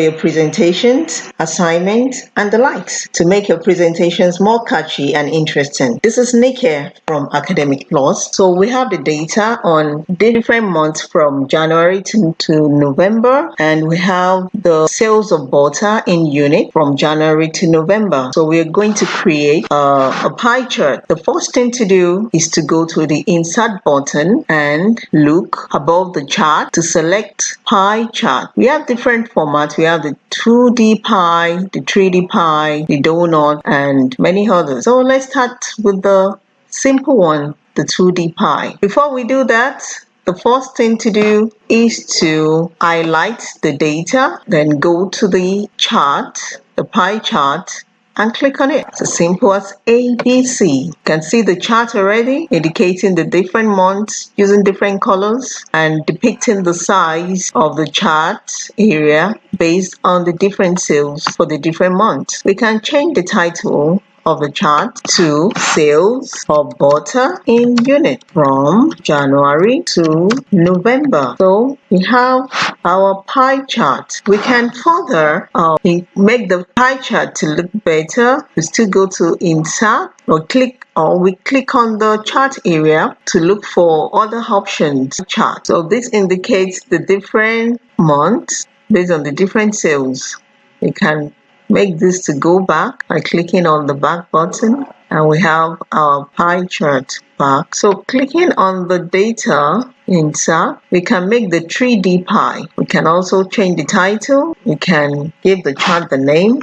for your presentations, assignments, and the likes to make your presentations more catchy and interesting. This is Nick here from Academic Plus. So we have the data on different months from January to, to November, and we have the sales of butter in unit from January to November. So we're going to create uh, a pie chart. The first thing to do is to go to the insert button and look above the chart to select pie chart. We have different formats. We have the 2D pie, the 3D pie, the donut, and many others. So let's start with the simple one, the 2D pie. Before we do that, the first thing to do is to highlight the data, then go to the chart, the pie chart, and click on it. It's as simple as ABC. You can see the chart already indicating the different months using different colors and depicting the size of the chart area based on the different sales for the different months. We can change the title of the chart to sales of butter in unit from January to November. So we have our pie chart. We can further uh, make the pie chart to look better. We still go to insert or click or we click on the chart area to look for other options chart. So this indicates the different months based on the different sales. We can make this to go back by clicking on the back button and we have our pie chart back. So clicking on the data insert, we can make the 3D pie. We can also change the title. We can give the chart the name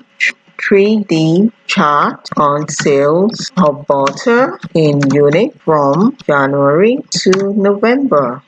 3D chart on sales of butter in unit from January to November.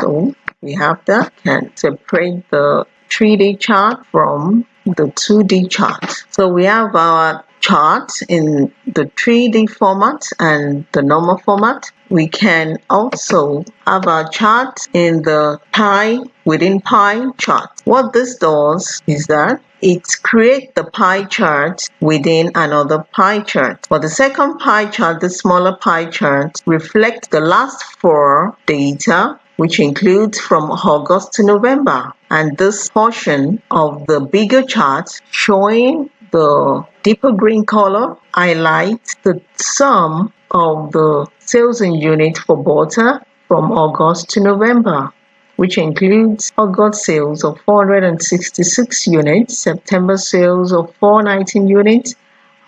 So we have that. Can separate the 3D chart from the 2D chart. So we have our chart in the 3D format and the normal format. We can also have our chart in the pie within pie chart. What this does is that it creates the pie chart within another pie chart. For the second pie chart, the smaller pie chart reflects the last four data which includes from August to November. And this portion of the bigger chart showing the deeper green color highlights the sum of the sales in unit for butter from August to November, which includes August sales of 466 units, September sales of 419 units,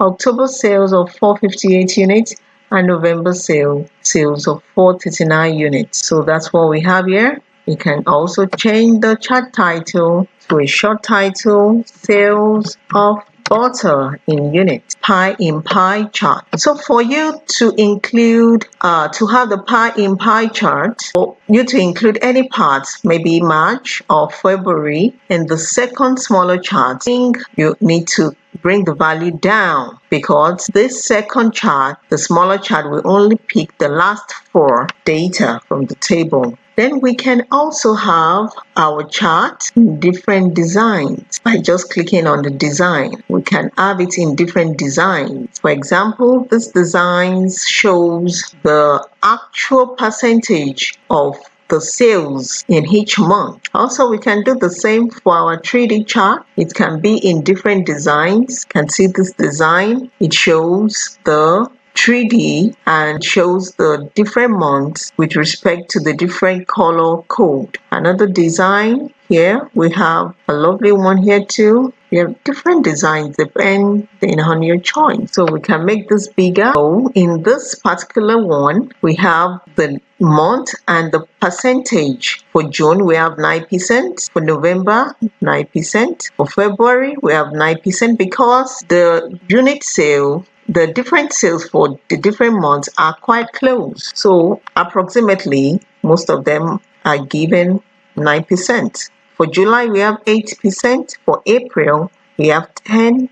October sales of 458 units, and November sale sales of 439 units. So that's what we have here. You can also change the chart title to a short title, sales of butter in units, pie in pie chart. So for you to include, uh, to have the pie in pie chart, or you to include any parts, maybe March or February, in the second smaller chart, you need to bring the value down because this second chart, the smaller chart will only pick the last four data from the table. Then we can also have our chart in different designs by just clicking on the design. We can have it in different designs. For example, this design shows the actual percentage of the sales in each month. Also, we can do the same for our 3D chart. It can be in different designs. You can see this design. It shows the 3D and shows the different months with respect to the different color code. Another design here, we have a lovely one here too. We have different designs depending on your choice. So we can make this bigger. So in this particular one, we have the month and the percentage. For June, we have 9%. For November, 9%. For February, we have 9% because the unit sale the different sales for the different months are quite close. So approximately most of them are given 9%. For July, we have 8%. For April, we have 10%.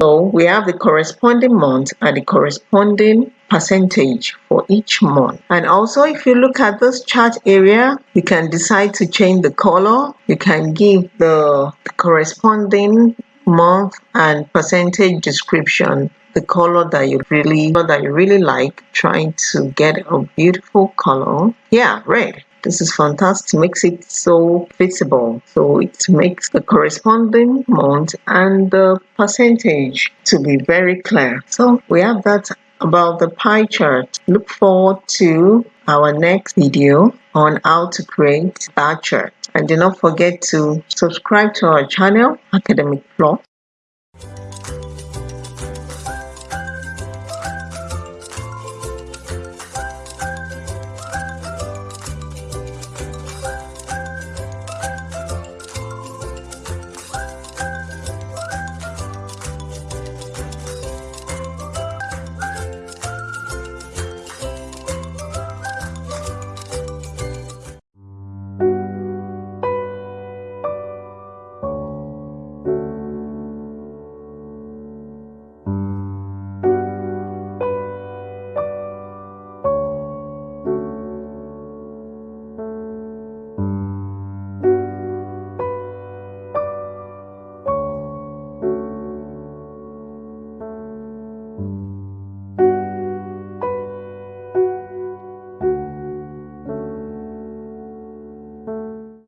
So we have the corresponding month and the corresponding percentage for each month. And also, if you look at this chart area, you can decide to change the color. You can give the corresponding month and percentage description the color that you really that you really like trying to get a beautiful color yeah red This is fantastic. Makes it so visible. So it makes the corresponding month and the percentage to be very clear. So we have that about the pie chart. Look forward to our next video on how to create that chart. And do not forget to subscribe to our channel, Academic Plot,